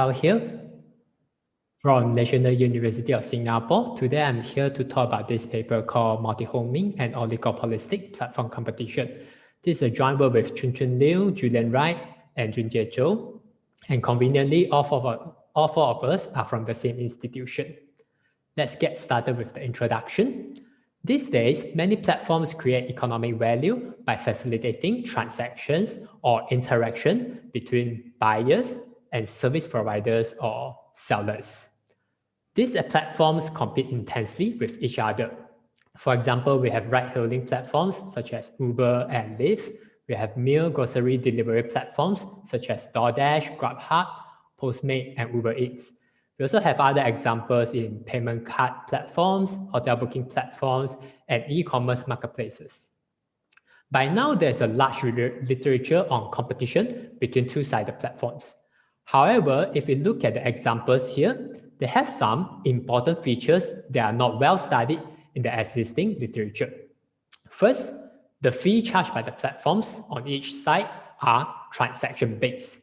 Tao here from National University of Singapore. Today I'm here to talk about this paper called Multi-Homing and Oligopolistic Platform Competition. This is a joint work with Chun Chun Liu, Julian Wright, and Junjie Zhou. And conveniently, all four, of, all four of us are from the same institution. Let's get started with the introduction. These days, many platforms create economic value by facilitating transactions or interaction between buyers and service providers or sellers. These platforms compete intensely with each other. For example, we have ride-hailing platforms such as Uber and Lyft. We have meal grocery delivery platforms such as DoorDash, Grubhub, Postmate, and Uber Eats. We also have other examples in payment card platforms, hotel booking platforms, and e-commerce marketplaces. By now, there's a large literature on competition between two-sided platforms. However, if we look at the examples here, they have some important features that are not well studied in the existing literature. First, the fee charged by the platforms on each side are transaction-based.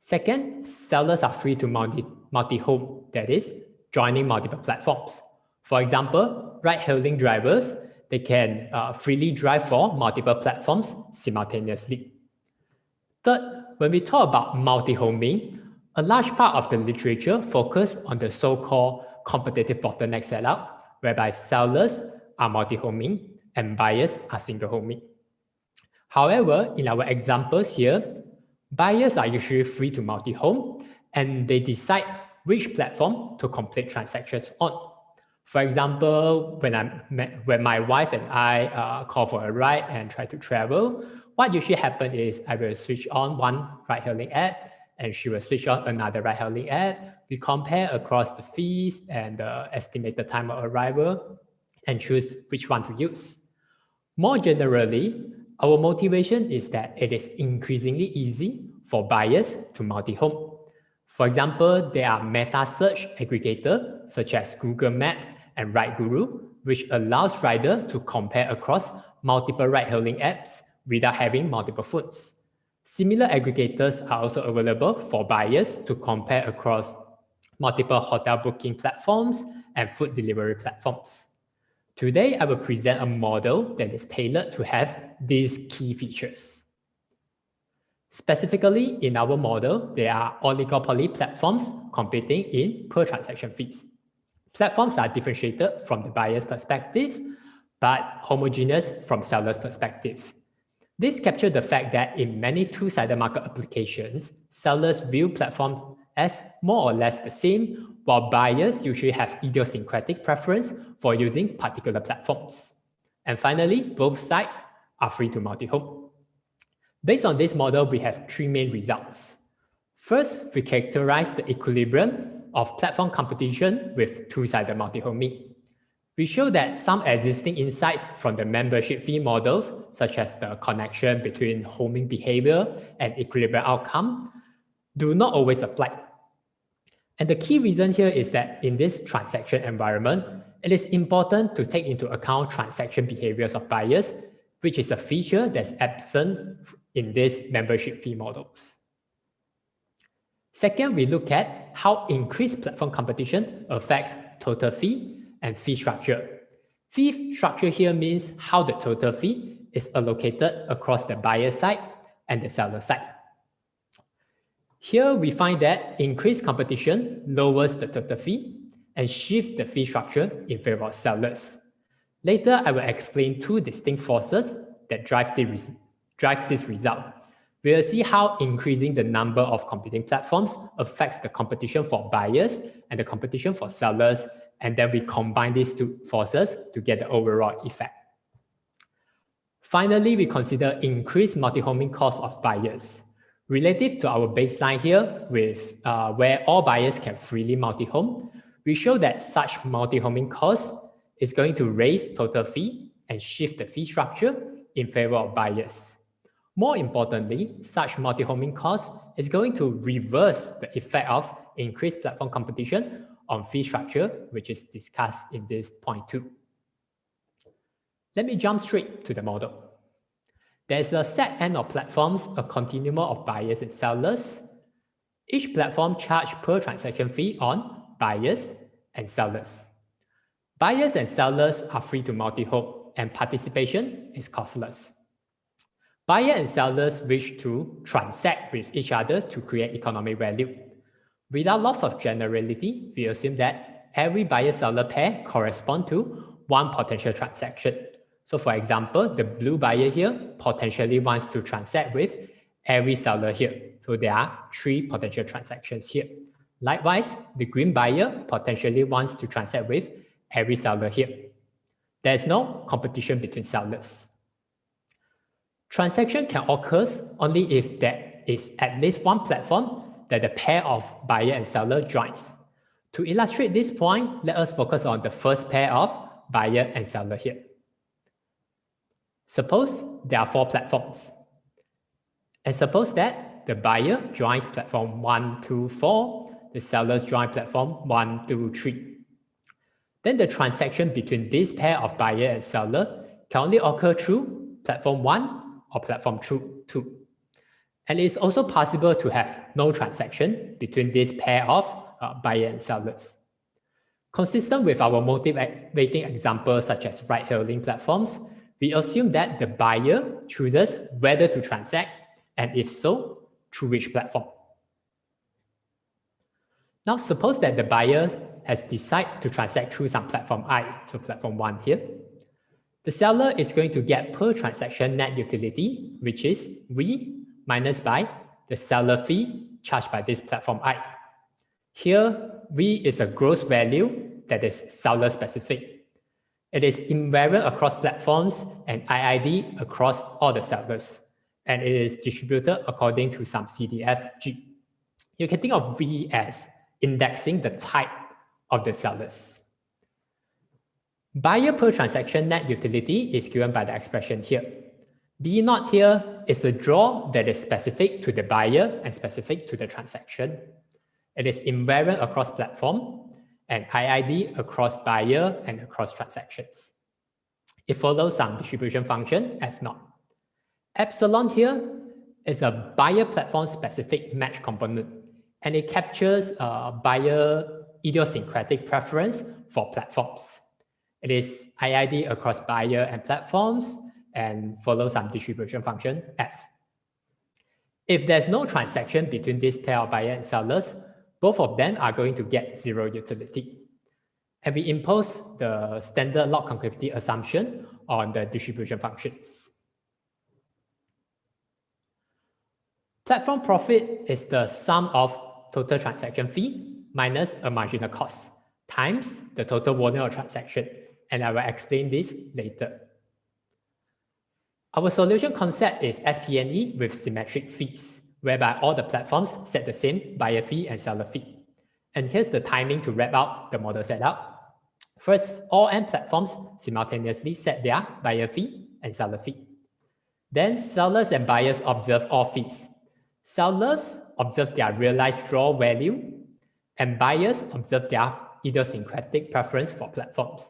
Second, sellers are free to multi-home, that is, joining multiple platforms. For example, ride-hailing drivers, they can uh, freely drive for multiple platforms simultaneously. Third, when we talk about multi-homing, a large part of the literature focus on the so-called competitive bottleneck setup, whereby sellers are multi-homing and buyers are single-homing. However, in our examples here, buyers are usually free to multi-home and they decide which platform to complete transactions on. For example, when I when my wife and I uh, call for a ride and try to travel, what usually happens is I will switch on one ride-hailing app and she will switch on another ride-hailing app. We compare across the fees and the estimated time of arrival and choose which one to use. More generally, our motivation is that it is increasingly easy for buyers to multi-home. For example, there are meta search aggregators such as Google Maps and RideGuru, which allows rider to compare across multiple ride-hailing apps without having multiple phones. Similar aggregators are also available for buyers to compare across multiple hotel booking platforms and food delivery platforms. Today, I will present a model that is tailored to have these key features. Specifically, in our model, there are oligopoly platforms competing in per transaction fees. Platforms are differentiated from the buyer's perspective, but homogeneous from seller's perspective. This captures the fact that in many two-sided market applications, sellers view platform as more or less the same, while buyers usually have idiosyncratic preference for using particular platforms. And finally, both sides are free to multi-home. Based on this model, we have three main results. First, we characterize the equilibrium of platform competition with two-sided multi-homing. We show that some existing insights from the membership fee models, such as the connection between homing behavior and equilibrium outcome, do not always apply. And the key reason here is that in this transaction environment, it is important to take into account transaction behaviors of buyers, which is a feature that's absent in these membership fee models. Second, we look at how increased platform competition affects total fee and fee structure. Fee structure here means how the total fee is allocated across the buyer side and the seller side. Here we find that increased competition lowers the total fee and shift the fee structure in favor of sellers. Later, I will explain two distinct forces that drive, the drive this result. We will see how increasing the number of competing platforms affects the competition for buyers and the competition for sellers and then we combine these two forces to get the overall effect. Finally, we consider increased multi-homing cost of buyers. Relative to our baseline here, with uh, where all buyers can freely multi-home, we show that such multi-homing cost is going to raise total fee and shift the fee structure in favor of buyers. More importantly, such multi-homing cost is going to reverse the effect of increased platform competition on fee structure, which is discussed in this point two. Let me jump straight to the model. There's a set N of platforms, a continuum of buyers and sellers. Each platform charge per transaction fee on buyers and sellers. Buyers and sellers are free to multi-home and participation is costless. Buyer and sellers wish to transact with each other to create economic value. Without loss of generality, we assume that every buyer-seller pair correspond to one potential transaction. So for example, the blue buyer here potentially wants to transact with every seller here. So there are three potential transactions here. Likewise, the green buyer potentially wants to transact with every seller here. There is no competition between sellers. Transaction can occur only if there is at least one platform that the pair of buyer and seller joins. To illustrate this point, let us focus on the first pair of buyer and seller here. Suppose there are four platforms. And suppose that the buyer joins platform 1, 2, 4, the sellers join platform 1, 2, 3. Then the transaction between this pair of buyer and seller can only occur through platform 1 or platform 2. And it's also possible to have no transaction between this pair of uh, buyer and sellers. Consistent with our motivating examples such as ride-hailing platforms, we assume that the buyer chooses whether to transact and if so, through which platform. Now suppose that the buyer has decided to transact through some platform I, so platform 1 here. The seller is going to get per transaction net utility, which is V minus by the seller fee charged by this platform I. Here, V is a gross value that is seller specific. It is invariant across platforms and IID across all the sellers, and it is distributed according to some CDFG. You can think of V as indexing the type of the sellers. Buyer per transaction net utility is given by the expression here. B naught here is a draw that is specific to the buyer and specific to the transaction. It is invariant across platform and IID across buyer and across transactions. It follows some distribution function F naught. Epsilon here is a buyer platform specific match component and it captures a buyer idiosyncratic preference for platforms. It is IID across buyer and platforms and follow some distribution function F. If there's no transaction between this pair of buyer and sellers, both of them are going to get zero utility. And we impose the standard log concavity assumption on the distribution functions. Platform profit is the sum of total transaction fee minus a marginal cost times the total volume of transaction. And I will explain this later. Our solution concept is SPNE with symmetric fees, whereby all the platforms set the same buyer fee and seller fee. And here's the timing to wrap up the model setup. First, all N platforms simultaneously set their buyer fee and seller fee. Then sellers and buyers observe all fees. Sellers observe their realized draw value, and buyers observe their idiosyncratic preference for platforms.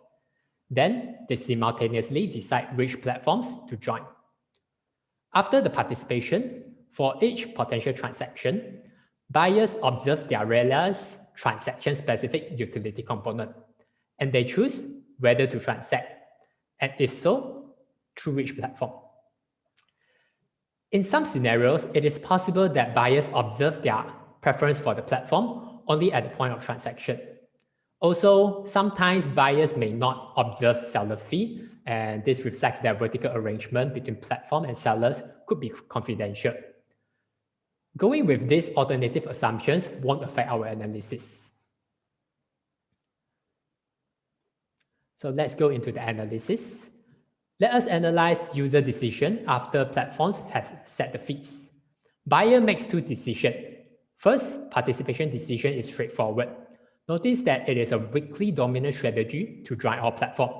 Then they simultaneously decide which platforms to join. After the participation, for each potential transaction, buyers observe their realized transaction-specific utility component, and they choose whether to transact, and if so, through which platform. In some scenarios, it is possible that buyers observe their preference for the platform only at the point of transaction, also, sometimes buyers may not observe seller fee, and this reflects that vertical arrangement between platform and sellers could be confidential. Going with these alternative assumptions won't affect our analysis. So let's go into the analysis. Let us analyze user decision after platforms have set the fees. Buyer makes two decisions. First, participation decision is straightforward. Notice that it is a weakly dominant strategy to join our platform.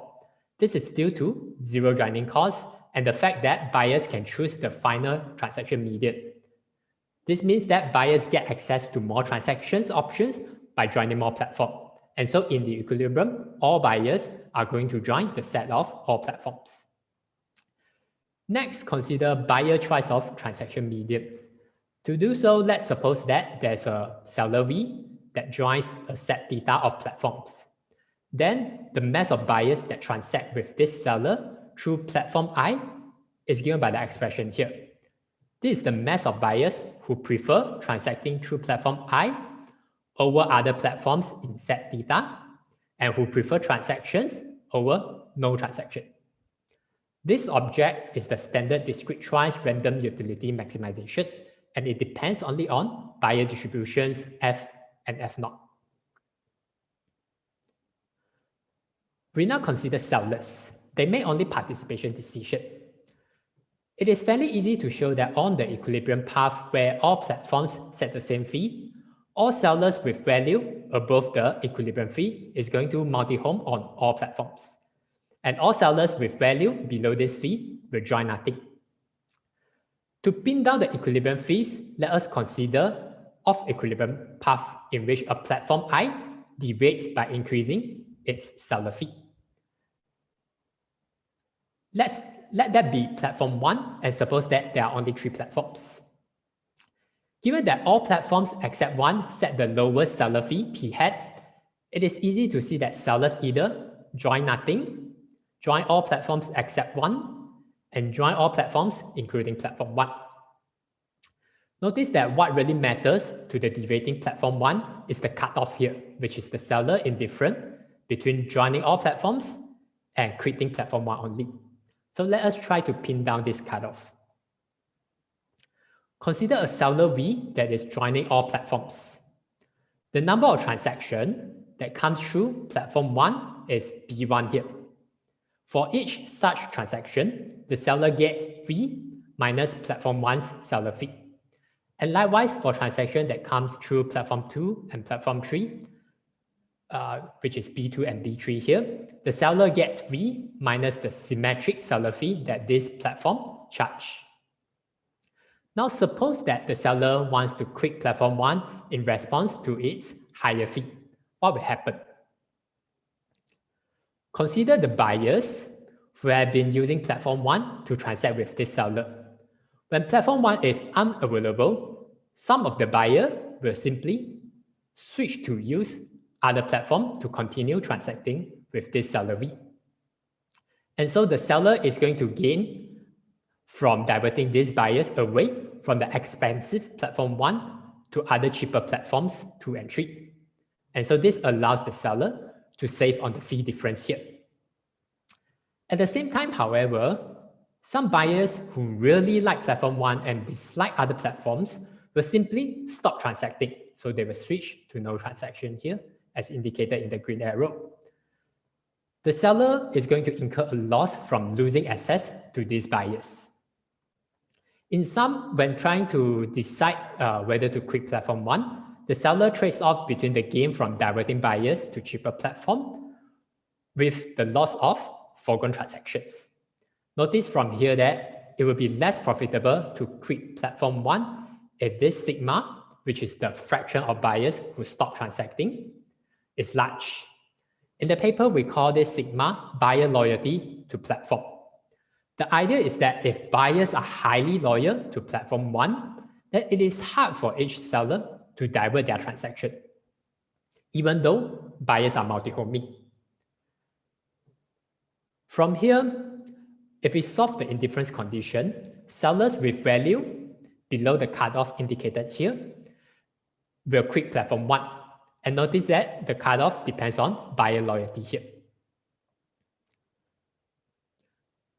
This is due to zero joining costs and the fact that buyers can choose the final transaction median. This means that buyers get access to more transactions options by joining more platform. And so in the equilibrium, all buyers are going to join the set of all platforms. Next, consider buyer choice of transaction median. To do so, let's suppose that there's a seller V that joins a set theta of platforms. Then the mass of buyers that transact with this seller through platform I is given by the expression here. This is the mass of buyers who prefer transacting through platform I over other platforms in set theta and who prefer transactions over no transaction. This object is the standard discrete choice random utility maximization, and it depends only on buyer distributions F and F naught. We now consider sellers. They make only participation decision. It is fairly easy to show that on the equilibrium path where all platforms set the same fee, all sellers with value above the equilibrium fee is going to multi-home on all platforms. And all sellers with value below this fee will join nothing. To pin down the equilibrium fees, let us consider off-equilibrium path in which a platform I deviates by increasing its seller fee. Let's let that be platform one and suppose that there are only three platforms. Given that all platforms except one set the lowest seller fee p hat, it is easy to see that sellers either join nothing, join all platforms except one, and join all platforms including platform one. Notice that what really matters to the deviating platform one is the cutoff here, which is the seller indifferent between joining all platforms and quitting platform one only. So let us try to pin down this cutoff. Consider a seller V that is joining all platforms. The number of transaction that comes through platform 1 is B1 here. For each such transaction, the seller gets V minus platform 1's seller fee. And likewise, for transaction that comes through platform 2 and platform 3, uh, which is B2 and B3 here, the seller gets V minus the symmetric seller fee that this platform charge. Now suppose that the seller wants to quit platform 1 in response to its higher fee. What will happen? Consider the buyers who have been using platform 1 to transact with this seller. When platform 1 is unavailable, some of the buyer will simply switch to use other platform to continue transacting with this seller V. And so the seller is going to gain from diverting these buyers away from the expensive platform one to other cheaper platforms and three. And so this allows the seller to save on the fee difference here. At the same time, however, some buyers who really like platform one and dislike other platforms will simply stop transacting. So they will switch to no transaction here as indicated in the green arrow. The seller is going to incur a loss from losing access to these buyers. In sum, when trying to decide uh, whether to quit platform one, the seller trades off between the gain from diverting buyers to cheaper platform with the loss of foregone transactions. Notice from here that it will be less profitable to quit platform one if this sigma, which is the fraction of buyers who stop transacting, is large. In the paper, we call this sigma buyer loyalty to platform. The idea is that if buyers are highly loyal to platform one, then it is hard for each seller to divert their transaction, even though buyers are multi-homing. From here, if we solve the indifference condition, sellers with value below the cutoff indicated here will quit platform one and notice that the cutoff depends on buyer loyalty here.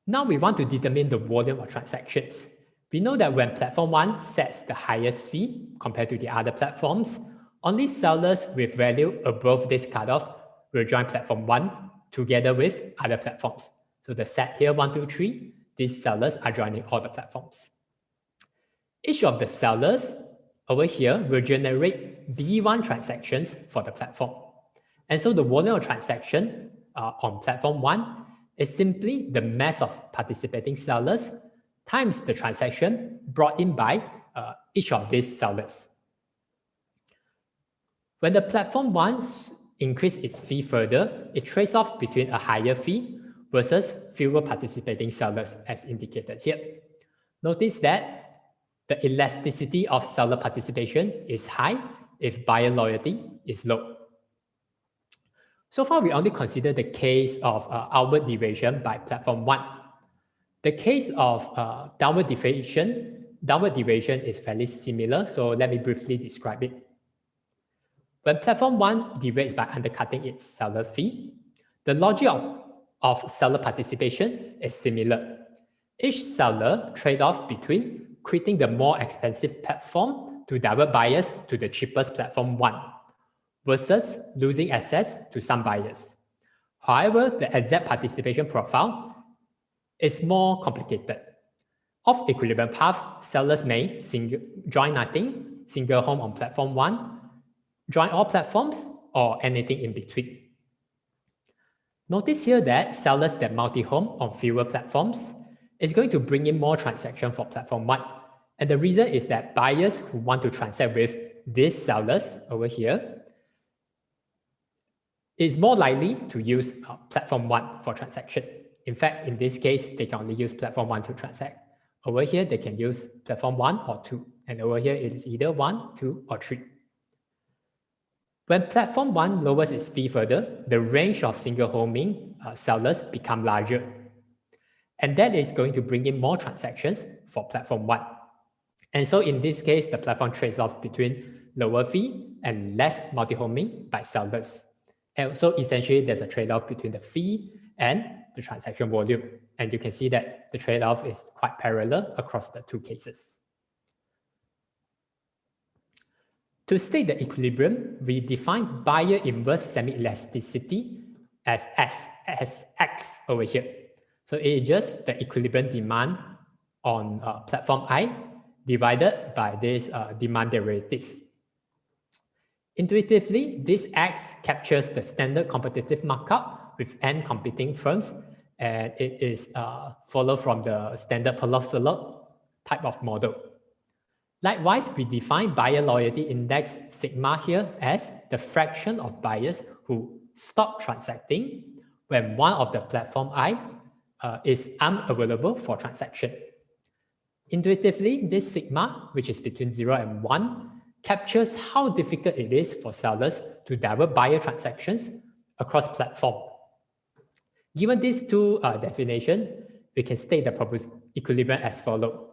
Now we want to determine the volume of transactions. We know that when platform one sets the highest fee compared to the other platforms, only sellers with value above this cutoff will join platform one together with other platforms. So the set here, one, two, three, these sellers are joining all the platforms. Each of the sellers over here will generate B1 transactions for the platform. And so the volume of transaction uh, on platform one is simply the mass of participating sellers times the transaction brought in by uh, each of these sellers. When the platform wants increase its fee further, it trades off between a higher fee versus fewer participating sellers as indicated here. Notice that the elasticity of seller participation is high if buyer loyalty is low. So far, we only consider the case of uh, outward deviation by platform one. The case of uh, downward deviation, downward deviation is fairly similar, so let me briefly describe it. When platform one deviates by undercutting its seller fee, the logic of, of seller participation is similar. Each seller trade off between quitting the more expensive platform to divert buyers to the cheapest platform one versus losing access to some buyers. However, the exact participation profile is more complicated. Off equilibrium path, sellers may single, join nothing, single home on platform one, join all platforms, or anything in between. Notice here that sellers that multi-home on fewer platforms is going to bring in more transaction for platform one. And the reason is that buyers who want to transact with these sellers over here is more likely to use uh, platform one for transaction. In fact, in this case, they can only use platform one to transact. Over here, they can use platform one or two. And over here, it is either one, two, or three. When platform one lowers its fee further, the range of single homing uh, sellers become larger. And that is going to bring in more transactions for platform one. And so in this case, the platform trades off between lower fee and less multi-homing by sellers. And so essentially there's a trade-off between the fee and the transaction volume. And you can see that the trade-off is quite parallel across the two cases. To state the equilibrium, we define buyer inverse semi-elasticity as S, as X over here. So it is just the equilibrium demand on uh, platform I divided by this uh, demand derivative. Intuitively, this X captures the standard competitive markup with n competing firms, and it is uh, followed from the standard Perloff type of model. Likewise, we define buyer loyalty index sigma here as the fraction of buyers who stop transacting when one of the platform I uh, is unavailable for transaction. Intuitively, this sigma, which is between 0 and 1, captures how difficult it is for sellers to divert buyer transactions across platform. Given these two uh, definitions, we can state the proposed equilibrium as follows.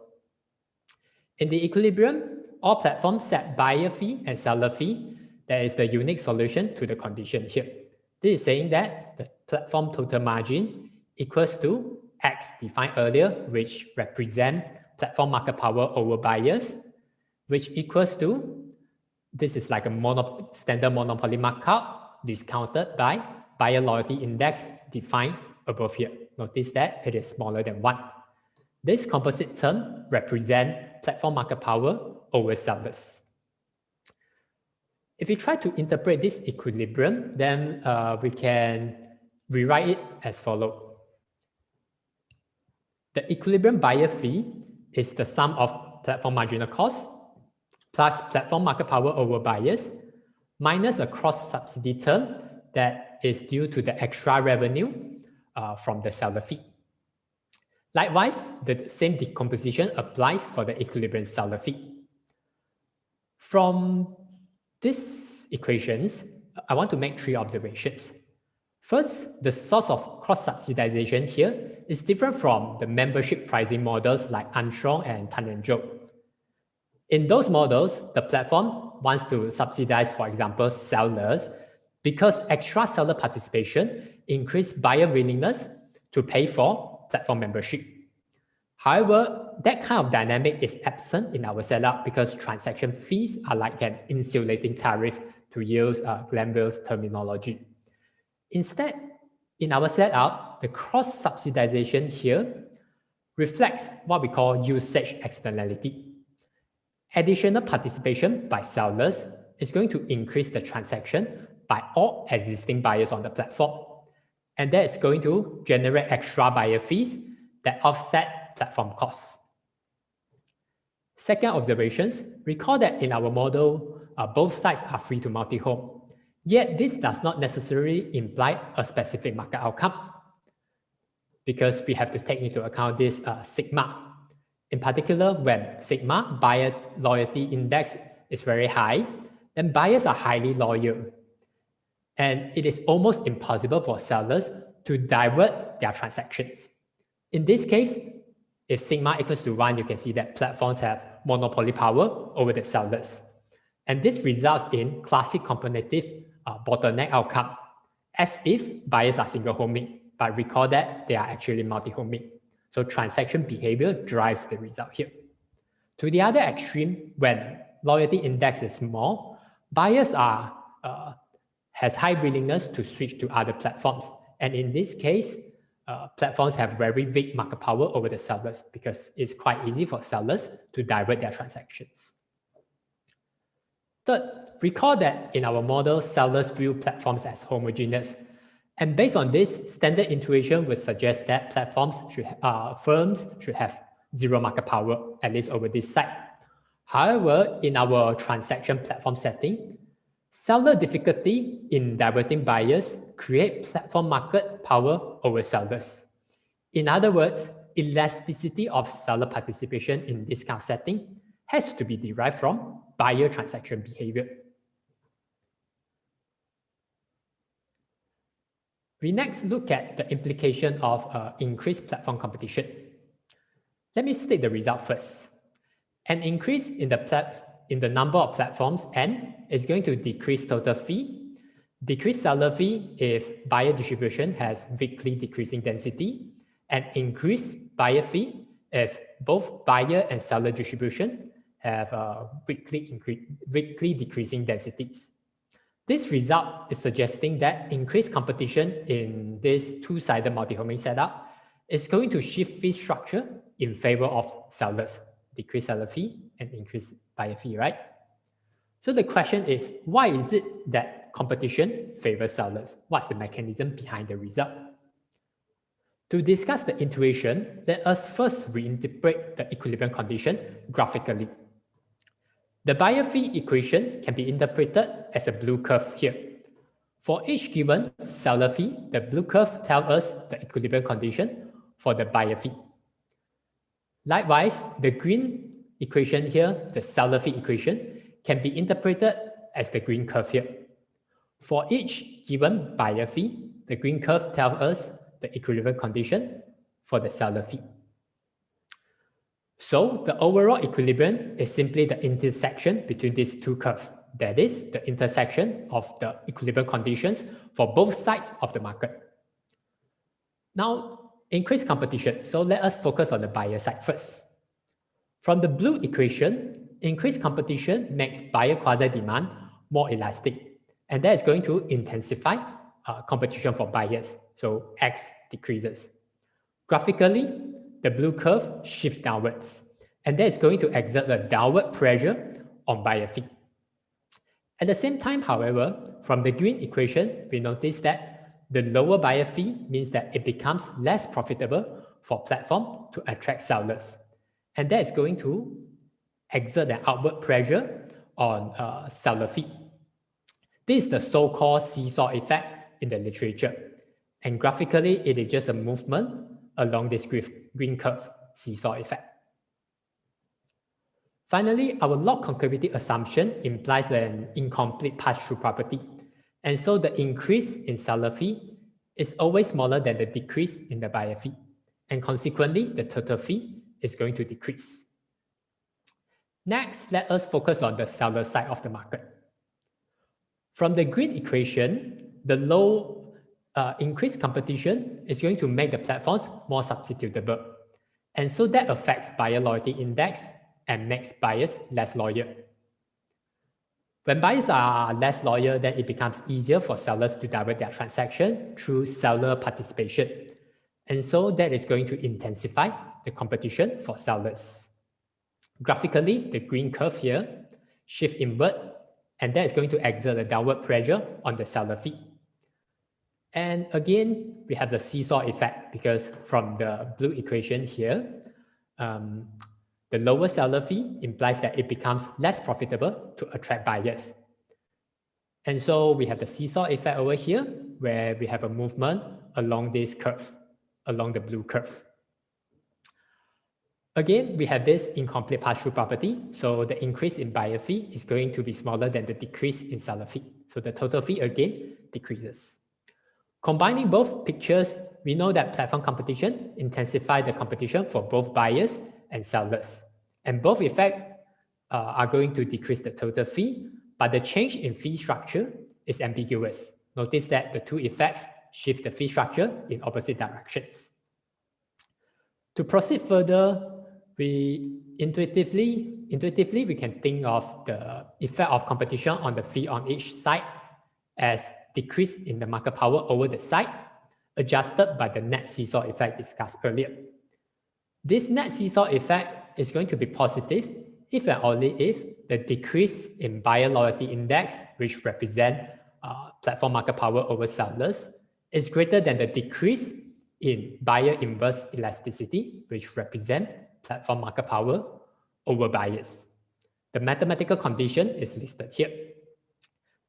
In the equilibrium, all platforms set buyer fee and seller fee. That is the unique solution to the condition here. This is saying that the platform total margin equals to X defined earlier, which represent platform market power over buyers, which equals to, this is like a mono, standard monopoly markup discounted by buyer loyalty index defined above here. Notice that it is smaller than one. This composite term represent platform market power over sellers. If we try to interpret this equilibrium, then uh, we can rewrite it as follows. The equilibrium buyer fee is the sum of platform marginal cost plus platform market power over buyers minus a cross subsidy term that is due to the extra revenue uh, from the seller fee. Likewise, the same decomposition applies for the equilibrium seller fee. From these equations, I want to make three observations. First, the source of cross-subsidization here is different from the membership pricing models like Armstrong and Tan and Zhou. In those models, the platform wants to subsidize, for example, sellers because extra seller participation increase buyer willingness to pay for platform membership. However, that kind of dynamic is absent in our setup because transaction fees are like an insulating tariff to use uh, terminology. Instead, in our setup, the cross-subsidization here reflects what we call usage externality. Additional participation by sellers is going to increase the transaction by all existing buyers on the platform. And that is going to generate extra buyer fees that offset platform costs. Second observations, recall that in our model, uh, both sides are free to multi-home. Yet this does not necessarily imply a specific market outcome because we have to take into account this uh, sigma. In particular, when sigma buyer loyalty index is very high, then buyers are highly loyal. And it is almost impossible for sellers to divert their transactions. In this case, if sigma equals to 1, you can see that platforms have monopoly power over the sellers. And this results in classic competitive uh, bottleneck outcome, as if buyers are single homing, but recall that they are actually multi-homing. So transaction behavior drives the result here. To the other extreme, when loyalty index is small, buyers are uh, has high willingness to switch to other platforms. And in this case, uh, platforms have very big market power over the sellers because it's quite easy for sellers to divert their transactions. Third, recall that in our model, sellers view platforms as homogeneous and based on this, standard intuition would suggest that platforms should, uh, firms should have zero market power, at least over this side. However, in our transaction platform setting, seller difficulty in diverting buyers create platform market power over sellers. In other words, elasticity of seller participation in of setting has to be derived from buyer transaction behavior. We next look at the implication of uh, increased platform competition. Let me state the result first. An increase in the, plat in the number of platforms N is going to decrease total fee, decrease seller fee if buyer distribution has weakly decreasing density, and increase buyer fee if both buyer and seller distribution have uh, weakly, weakly decreasing densities. This result is suggesting that increased competition in this two-sided multi-homing setup is going to shift fee structure in favor of sellers, decrease seller fee and increase buyer fee, right? So the question is, why is it that competition favors sellers? What's the mechanism behind the result? To discuss the intuition, let us first reinterpret the equilibrium condition graphically. The buyer fee equation can be interpreted as a blue curve here. For each given seller fee, the blue curve tells us the equilibrium condition for the buyer fee. Likewise, the green equation here, the seller fee equation, can be interpreted as the green curve here. For each given buyer fee, the green curve tells us the equilibrium condition for the seller fee. So the overall equilibrium is simply the intersection between these two curves. That is the intersection of the equilibrium conditions for both sides of the market. Now, increased competition. So let us focus on the buyer side first. From the blue equation, increased competition makes buyer quasi-demand more elastic. And that is going to intensify uh, competition for buyers. So X decreases. Graphically, the blue curve shifts downwards. And that is going to exert a downward pressure on buyer fee. At the same time, however, from the green equation, we notice that the lower buyer fee means that it becomes less profitable for platform to attract sellers. And that is going to exert an outward pressure on uh, fee. This is the so-called seesaw effect in the literature. And graphically, it is just a movement along this green curve seesaw effect. Finally, our log concavity assumption implies an incomplete pass-through property. And so the increase in seller fee is always smaller than the decrease in the buyer fee. And consequently, the total fee is going to decrease. Next, let us focus on the seller side of the market. From the green equation, the low uh, increased competition is going to make the platforms more substitutable. And so that affects buyer loyalty index and makes buyers less loyal. When buyers are less loyal, then it becomes easier for sellers to divert their transaction through seller participation. And so that is going to intensify the competition for sellers. Graphically, the green curve here shift inward, and that is going to exert a downward pressure on the seller fee. And again, we have the seesaw effect because from the blue equation here, um, the lower seller fee implies that it becomes less profitable to attract buyers. And so we have the seesaw effect over here, where we have a movement along this curve, along the blue curve. Again, we have this incomplete pass-through property. So the increase in buyer fee is going to be smaller than the decrease in seller fee. So the total fee again decreases. Combining both pictures, we know that platform competition intensify the competition for both buyers and sellers. And both effects uh, are going to decrease the total fee, but the change in fee structure is ambiguous. Notice that the two effects shift the fee structure in opposite directions. To proceed further, we intuitively, intuitively we can think of the effect of competition on the fee on each side as decrease in the market power over the side, adjusted by the net seesaw effect discussed earlier. This net seesaw effect is going to be positive if and only if the decrease in buyer loyalty index, which represent uh, platform market power over sellers, is greater than the decrease in buyer inverse elasticity, which represent platform market power over buyers. The mathematical condition is listed here.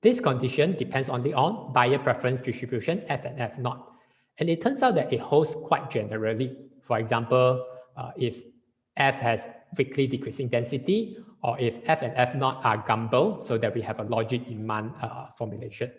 This condition depends only on buyer preference distribution F and F naught. And it turns out that it holds quite generally. For example, uh, if F has weakly decreasing density, or if F and F naught are gumbel, so that we have a logit demand uh, formulation.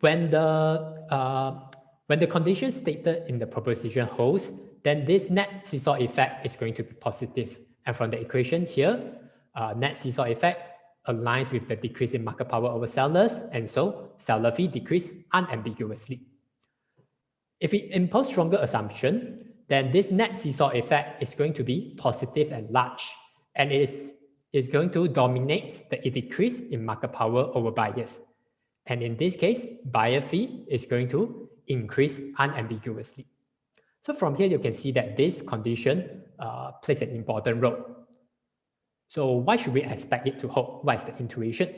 When the, uh, when the condition stated in the proposition holds, then this net seesaw effect is going to be positive. And from the equation here, uh, net seesaw effect aligns with the decrease in market power over sellers, and so seller fee decrease unambiguously. If we impose stronger assumption, then this net seesaw effect is going to be positive and large, and it is, is going to dominate the decrease in market power over buyers. And in this case, buyer fee is going to increase unambiguously. So from here, you can see that this condition uh, plays an important role. So why should we expect it to hold? What is the intuition?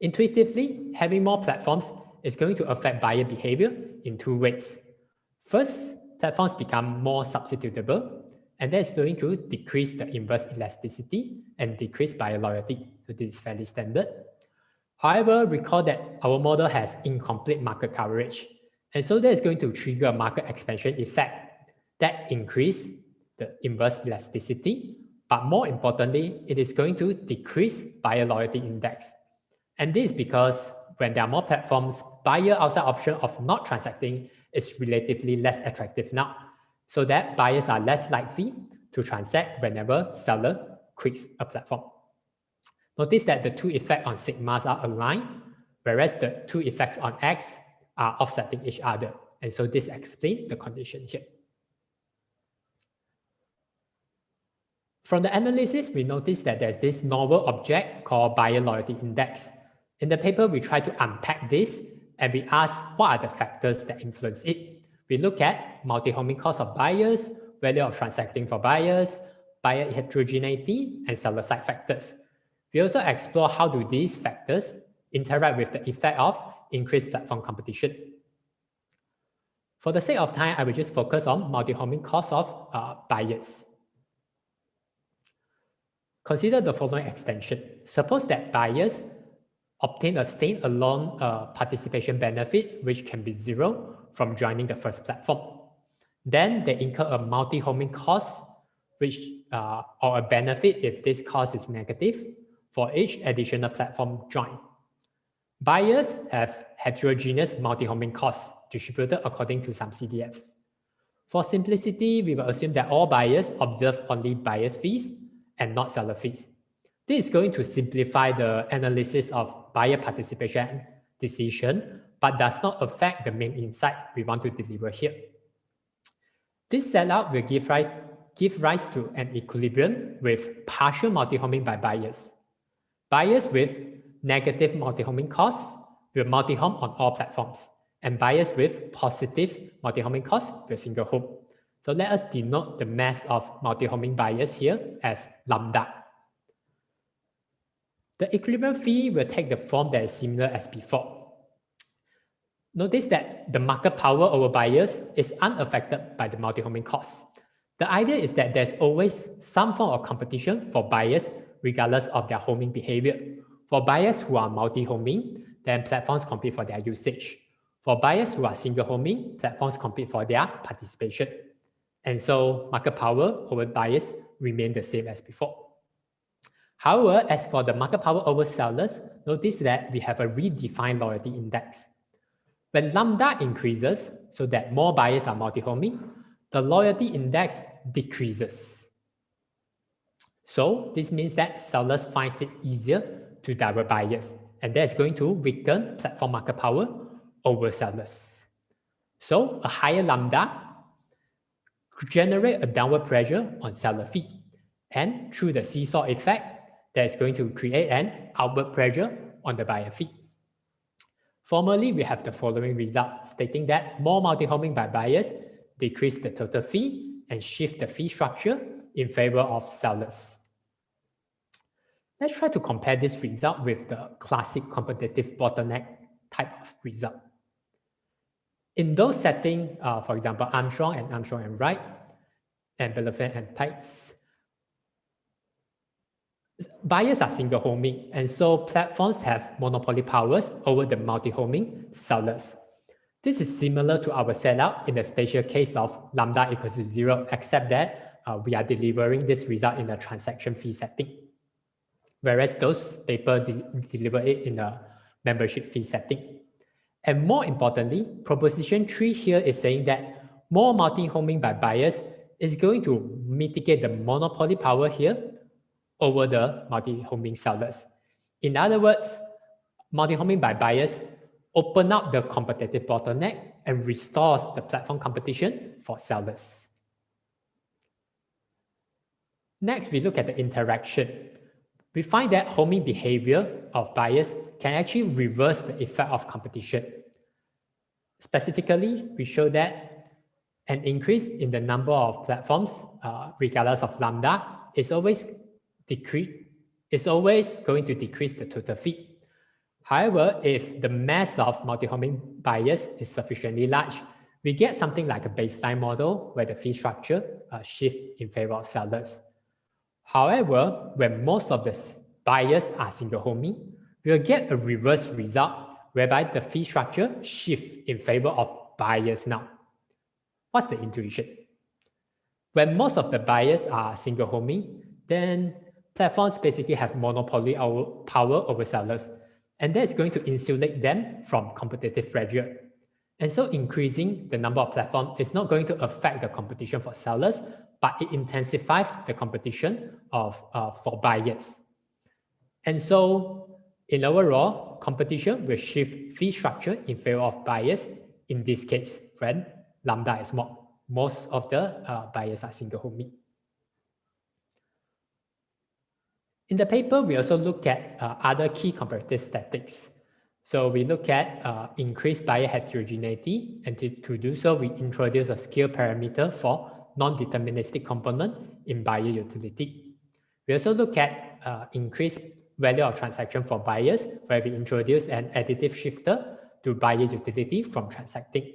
Intuitively, having more platforms is going to affect buyer behavior in two ways. First, platforms become more substitutable, and that's going to decrease the inverse elasticity and decrease buyer loyalty. So this is fairly standard. However, recall that our model has incomplete market coverage. And so that is going to trigger a market expansion effect that increase the inverse elasticity. But more importantly, it is going to decrease buyer loyalty index. And this is because when there are more platforms, buyer outside option of not transacting is relatively less attractive now. So that buyers are less likely to transact whenever seller quits a platform. Notice that the two effects on sigmas are aligned, whereas the two effects on x are offsetting each other. And so this explains the condition here. From the analysis, we notice that there's this novel object called buyer loyalty index. In the paper, we try to unpack this and we ask what are the factors that influence it. We look at multi-homing cost of buyers, value of transacting for buyers, buyer heterogeneity, and seller side factors. We also explore how do these factors interact with the effect of increased platform competition. For the sake of time, I will just focus on multi-homing cost of uh, buyers. Consider the following extension. Suppose that buyers obtain a standalone uh, participation benefit, which can be zero from joining the first platform. Then they incur a multi-homing cost, which uh, or a benefit if this cost is negative, for each additional platform join. Buyers have heterogeneous multi-homing costs distributed according to some CDF. For simplicity, we will assume that all buyers observe only buyer's fees and not seller fees. This is going to simplify the analysis of buyer participation decision, but does not affect the main insight we want to deliver here. This setup will give rise, give rise to an equilibrium with partial multi-homing by buyers. Buyers with negative multi-homing costs will multi-home on all platforms, and buyers with positive multi-homing costs will single home. So let us denote the mass of multi-homing buyers here as lambda. The equilibrium fee will take the form that is similar as before. Notice that the market power over buyers is unaffected by the multi-homing costs. The idea is that there's always some form of competition for buyers regardless of their homing behavior. For buyers who are multi-homing, then platforms compete for their usage. For buyers who are single homing, platforms compete for their participation. And so market power over buyers remain the same as before. However, as for the market power over sellers, notice that we have a redefined loyalty index. When lambda increases, so that more buyers are multi-homing, the loyalty index decreases. So this means that sellers find it easier to divert buyers, and that's going to weaken platform market power over sellers. So a higher lambda generate a downward pressure on seller fee. And through the seesaw effect, that is going to create an outward pressure on the buyer fee. Formally, we have the following result stating that more multi-homing by buyers decrease the total fee and shift the fee structure in favor of sellers. Let's try to compare this result with the classic competitive bottleneck type of result. In those settings, uh, for example, Armstrong and Armstrong and Wright, and Belleflamme and Peitz, buyers are single homing, and so platforms have monopoly powers over the multi-homing sellers. This is similar to our setup in the special case of lambda equals to zero, except that uh, we are delivering this result in a transaction fee setting, whereas those paper de deliver it in a membership fee setting. And more importantly, proposition three here is saying that more multi-homing by buyers is going to mitigate the monopoly power here over the multi-homing sellers. In other words, multi-homing by buyers open up the competitive bottleneck and restores the platform competition for sellers. Next, we look at the interaction. We find that homing behavior of buyers can actually reverse the effect of competition. Specifically, we show that an increase in the number of platforms, uh, regardless of lambda, is always decrease is always going to decrease the total fee. However, if the mass of multi-homing buyers is sufficiently large, we get something like a baseline model where the fee structure uh, shift in favor of sellers. However, when most of the buyers are single homing, we'll get a reverse result whereby the fee structure shift in favor of buyers now. What's the intuition? When most of the buyers are single homing, then platforms basically have monopoly power over sellers, and that is going to insulate them from competitive pressure. And so increasing the number of platforms is not going to affect the competition for sellers, but it intensifies the competition of uh, for buyers. And so in overall, competition will shift fee structure in favor of buyers in this case when lambda is more. Most of the uh, buyers are single homing. In the paper, we also look at uh, other key comparative statics. So we look at uh, increased buyer heterogeneity, and to, to do so, we introduce a scale parameter for non-deterministic component in buyer utility. We also look at uh, increased value of transaction for buyers, where we introduce an additive shifter to buyer utility from transacting.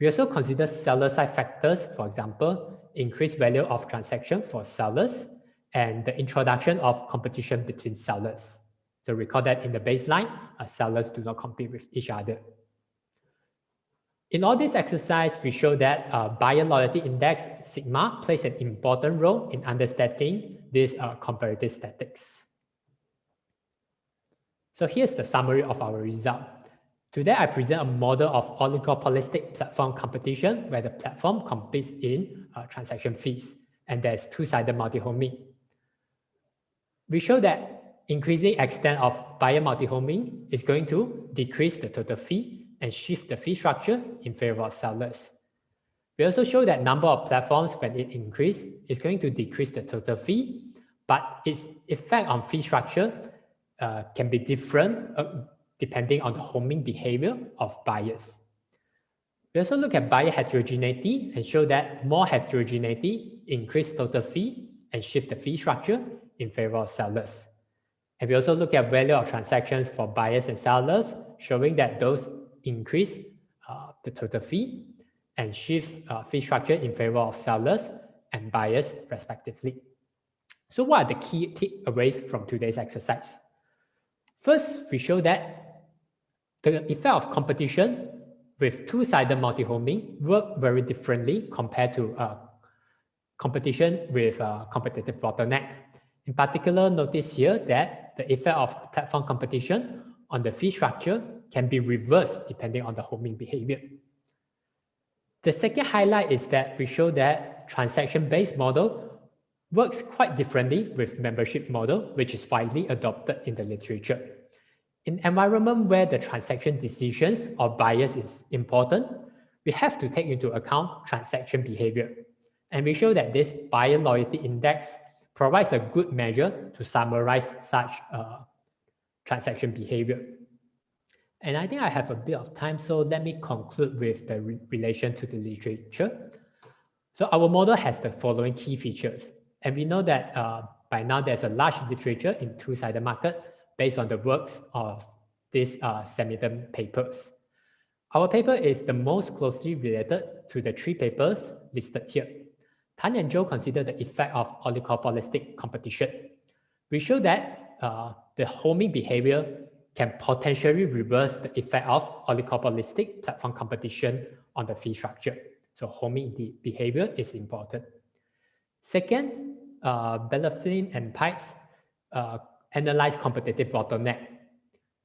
We also consider seller side factors, for example, increased value of transaction for sellers, and the introduction of competition between sellers. So recall that in the baseline, uh, sellers do not compete with each other. In all this exercise, we show that uh, buyer loyalty index, sigma, plays an important role in understanding these uh, comparative statics. So here's the summary of our result. Today, I present a model of oligopolistic platform competition where the platform competes in uh, transaction fees, and there's two-sided multi-homing we show that increasing extent of buyer multi-homing is going to decrease the total fee and shift the fee structure in favor of sellers. We also show that number of platforms when it increase is going to decrease the total fee, but its effect on fee structure uh, can be different uh, depending on the homing behavior of buyers. We also look at buyer heterogeneity and show that more heterogeneity increase total fee and shift the fee structure in favor of sellers. And we also look at value of transactions for buyers and sellers, showing that those increase uh, the total fee and shift uh, fee structure in favor of sellers and buyers respectively. So what are the key takeaways from today's exercise? First, we show that the effect of competition with two-sided multi-homing work very differently compared to uh, competition with uh, competitive bottleneck. In particular, notice here that the effect of platform competition on the fee structure can be reversed depending on the homing behavior. The second highlight is that we show that transaction-based model works quite differently with membership model, which is widely adopted in the literature. In environment where the transaction decisions or bias is important, we have to take into account transaction behavior. And we show that this buyer loyalty index provides a good measure to summarize such uh, transaction behavior. And I think I have a bit of time, so let me conclude with the re relation to the literature. So our model has the following key features. And we know that uh, by now there's a large literature in two-sided market based on the works of these uh, Samhitham papers. Our paper is the most closely related to the three papers listed here. Tan and Zhou consider the effect of oligopolistic competition. We show that uh, the homing behavior can potentially reverse the effect of oligopolistic platform competition on the fee structure. So homing the behavior is important. Second, uh, Belleflamme and Peitz uh, analyze competitive bottleneck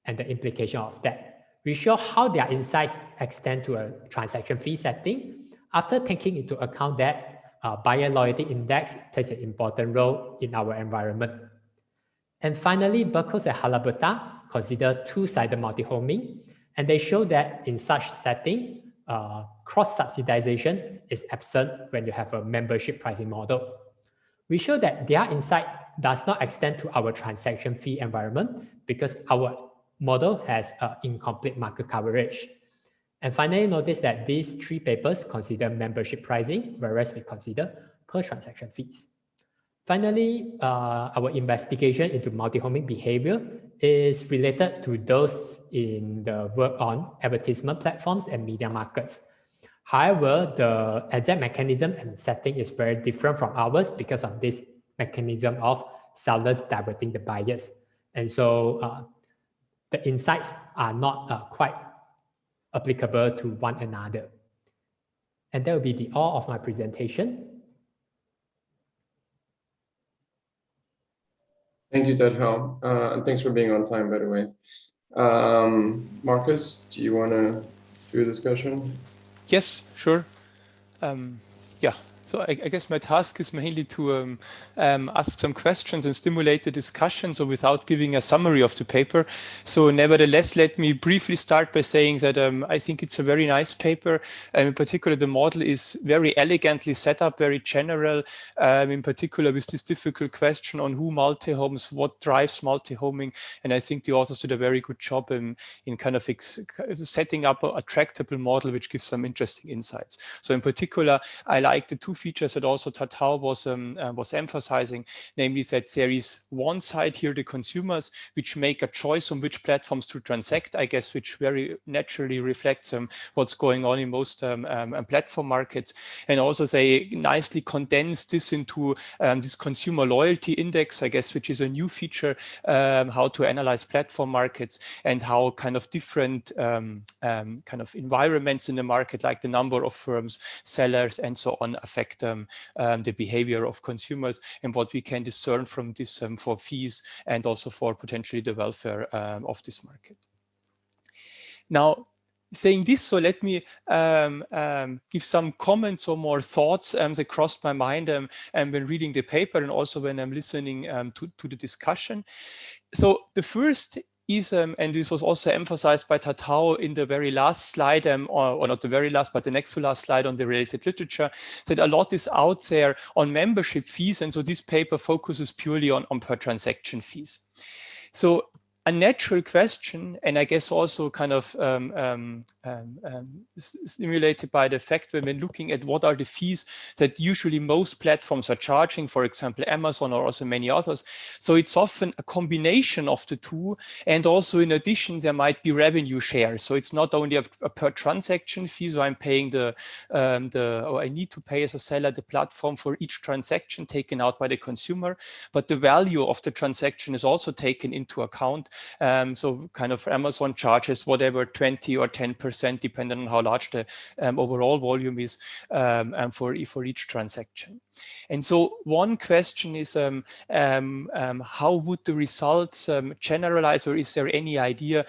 and the implication of that. We show how their insights extend to a transaction fee setting after taking into account that uh, buyer loyalty index plays an important role in our environment. And finally, Bakos and Halaburda consider two-sided multi-homing, and they show that in such setting, uh, cross-subsidization is absent when you have a membership pricing model. We show that their insight does not extend to our transaction fee environment because our model has uh, incomplete market coverage. And finally, notice that these three papers consider membership pricing, whereas we consider per transaction fees. Finally, uh, our investigation into multi-homing behavior is related to those in the work on advertisement platforms and media markets. However, the exact mechanism and setting is very different from ours because of this mechanism of sellers diverting the buyers. And so uh, the insights are not uh, quite applicable to one another. And that will be the all of my presentation. Thank you, Tat-How. Uh, and thanks for being on time, by the way. Um, Marcus, do you want to do a discussion? Yes, sure. Um, yeah, so I, I, guess my task is mainly to um, um, ask some questions and stimulate the discussion. So without giving a summary of the paper. So nevertheless, let me briefly start by saying that um, I think it's a very nice paper. Um, in particular, the model is very elegantly set up, very general. Um, in particular, with this difficult question on who multi-homes, what drives multi-homing. And I think the authors did a very good job in, in kind of setting up a, a tractable model, which gives some interesting insights. So in particular, I like the two features that also Hao was um, uh, was emphasizing, namely that there is one side here, the consumers, which make a choice on which platforms to transact, I guess, which very naturally reflects um, what's going on in most um, um, um platform markets. And also they nicely condense this into um, this consumer loyalty index, I guess, which is a new feature, how to analyze platform markets and how kind of different kind of environments in the market, like the number of firms, sellers, and so on, affect affect um, um, the behavior of consumers and what we can discern from this um, for fees and also for potentially the welfare um, of this market. Now, saying this, so let me um, um, give some comments or more thoughts um, that crossed my mind um, when reading the paper and also when I'm listening to, to the discussion. So the first is, um, and this was also emphasized by Tat-How in the very last slide, um, or, or, not the very last, but the next to last slide on the related literature, that a lot is out there on membership fees. And so this paper focuses purely on, on per transaction fees. So a natural question, and I guess also kind of um, um, um, um stimulated by the fact when looking at what are the fees that usually most platforms are charging, for example, Amazon or also many others. So it's often a combination of the two. And also in addition, there might be revenue share. So it's not only a, a per transaction fee, so I'm paying the, um, the, or I need to pay as a seller the platform for each transaction taken out by the consumer, but the value of the transaction is also taken into account Um, so kind of Amazon charges whatever 20 or 10% depending on how large the um, overall volume is um, for, for each transaction. And so one question is um, um, um, how would the results generalize or is there any idea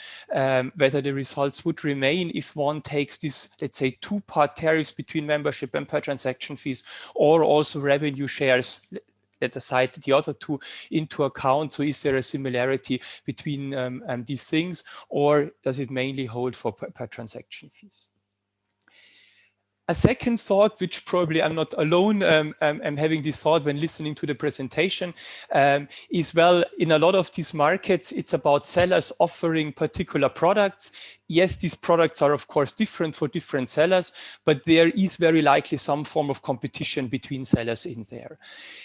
whether the results would remain if one takes this, let's say, two-part tariffs between membership and per transaction fees or also revenue shares let aside the other two into account. So is there a similarity between um, um, these things or does it mainly hold for per, per transaction fees? a second thought, which probably I'm not alone um, um, I'm having this thought when listening to the presentation, um, is well, in a lot of these markets, it's about sellers offering particular products yes, these products are of course different for different sellers, but there is very likely some form of competition between sellers in there.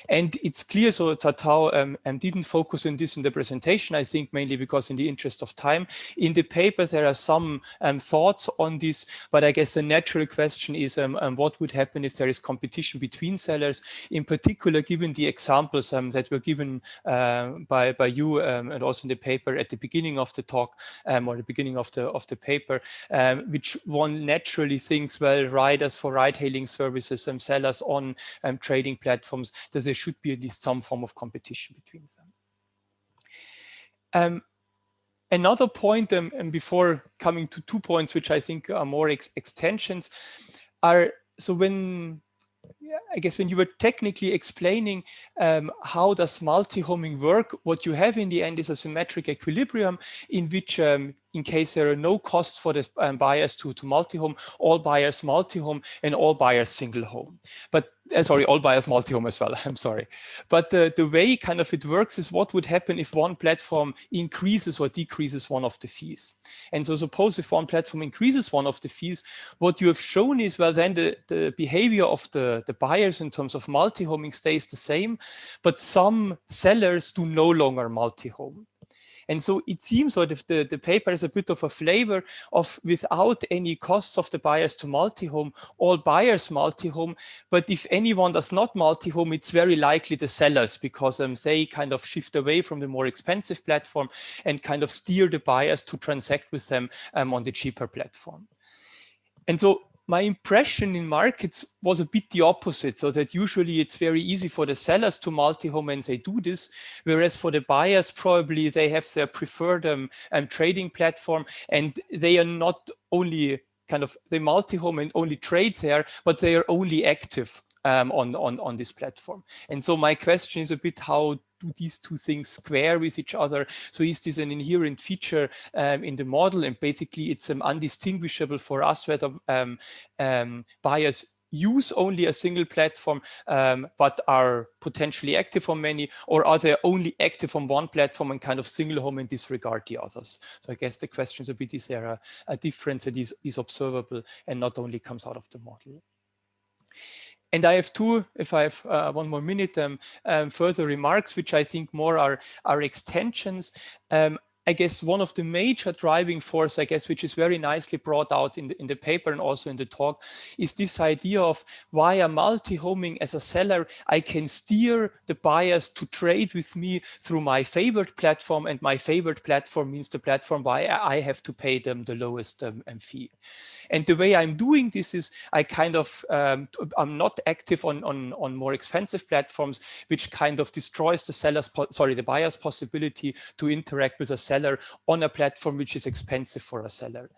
And it's clear, so Tat-How um, um, didn't focus on this in the presentation, I think mainly because in the interest of time. In the paper, there are some um, thoughts on this, but I guess the natural question is um, um, what would happen if there is competition between sellers, in particular, given the examples um, that were given uh, by, by you and also in the paper at the beginning of the talk or the beginning of the, of the paper, um, which one naturally thinks, well, riders for ride-hailing services and sellers on um, trading platforms, that there should be at least some form of competition between them. Um, another point, um, and before coming to two points, which I think are more ex extensions, are so when I guess when you were technically explaining um, how does multi-homing work, what you have in the end is a symmetric equilibrium in which um, in case there are no costs for the um, buyers to, to multi-home, all buyers multi-home and all buyers single home. But uh, sorry, all buyers multi-home as well, I'm sorry. But uh, the way kind of it works is what would happen if one platform increases or decreases one of the fees. And so suppose if one platform increases one of the fees, what you have shown is, well, then the, the behavior of the, the buyers in terms of multi-homing stays the same, but some sellers do no longer multi-home. And so it seems that if the, the paper is a bit of a flavor of without any costs of the buyers to multi-home, all buyers multi-home. But if anyone does not multi-home, it's very likely the sellers because um, they kind of shift away from the more expensive platform and kind of steer the buyers to transact with them um, on the cheaper platform. And so my impression in markets was a bit the opposite. So that usually it's very easy for the sellers to multi-home and they do this, whereas for the buyers, probably they have their preferred um, um, trading platform and they are not only kind of they multi-home and only trade there, but they are only active um, on, on, on this platform. And so my question is a bit how do these two things square with each other? So is this an inherent feature um, in the model? And basically it's um, undistinguishable for us whether um, um, buyers use only a single platform, um, but are potentially active on many, or are they only active on one platform and kind of single home and disregard the others? So I guess the question is a bit, is there a, a difference that is, is observable and not only comes out of the model? And I have two, if I have uh, one more minute, um, um, further remarks, which I think more are, are extensions. Um, I guess one of the major driving force, I guess, which is very nicely brought out in the, in the paper and also in the talk, is this idea of via multi-homing as a seller, I can steer the buyers to trade with me through my favorite platform. And my favorite platform means the platform where I have to pay them the lowest um, fee. And the way I'm doing this is I kind of, um, I'm not active on, on, on more expensive platforms, which kind of destroys the seller's, sorry, the buyer's possibility to interact with a seller on a platform which is expensive for a seller.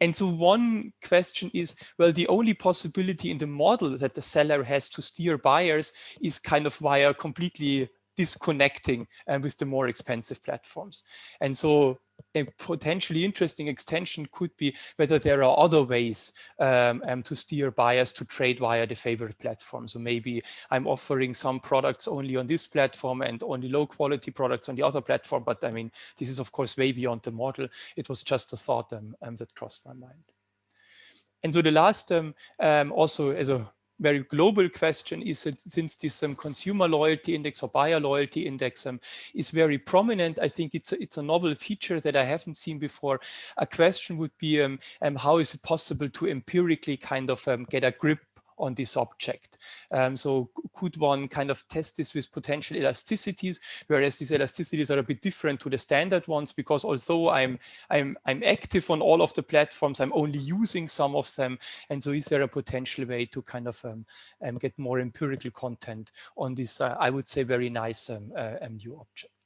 And so one question is, well, the only possibility in the model that the seller has to steer buyers is kind of via completely disconnecting uh, with the more expensive platforms. And so a potentially interesting extension could be whether there are other ways um, um, to steer buyers to trade via the favorite platform. So maybe I'm offering some products only on this platform and only low quality products on the other platform. But I mean, this is of course way beyond the model. It was just a thought um, um that crossed my mind. And so the last um, um, also as a very global question is that since this um, consumer loyalty index or buyer loyalty index um, is very prominent, I think it's a, it's a novel feature that I haven't seen before. A question would be um, um how is it possible to empirically kind of um, get a grip on this object. Um, so could one kind of test this with potential elasticities, whereas these elasticities are a bit different to the standard ones because although I'm I'm I'm active on all of the platforms, I'm only using some of them. And so is there a potential way to kind of um, um, get more empirical content on this, uh, I would say, very nice um, uh, new object?